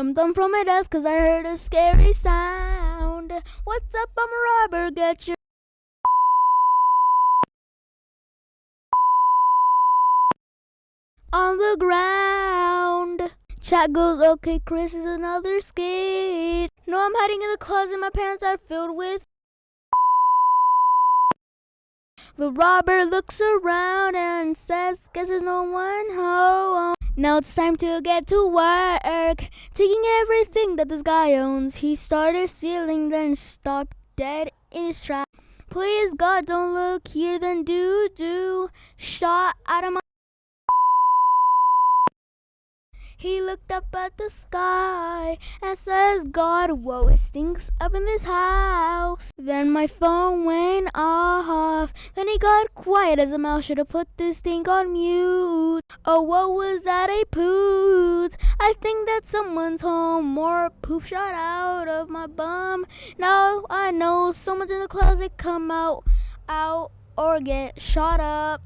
jumped on from my desk cause I heard a scary sound. What's up, I'm a robber, get your on the ground. Chat goes, okay, Chris is another skate. No, I'm hiding in the closet, my pants are filled with. The robber looks around and says, guess there's no one home. Now it's time to get to work. Taking everything that this guy owns. He started stealing, then stopped dead in his tracks. Please, God, don't look here, then do, do. Shot out of my. He looked up at the sky and says, God, whoa, it stinks up in this house. Then my phone went off. Then he got quiet as a mouse should have put this thing on mute. Oh, what was that, a poot? I think that someone's home. More poop shot out of my bum. Now I know someone's in the closet. Come out, out, or get shot up.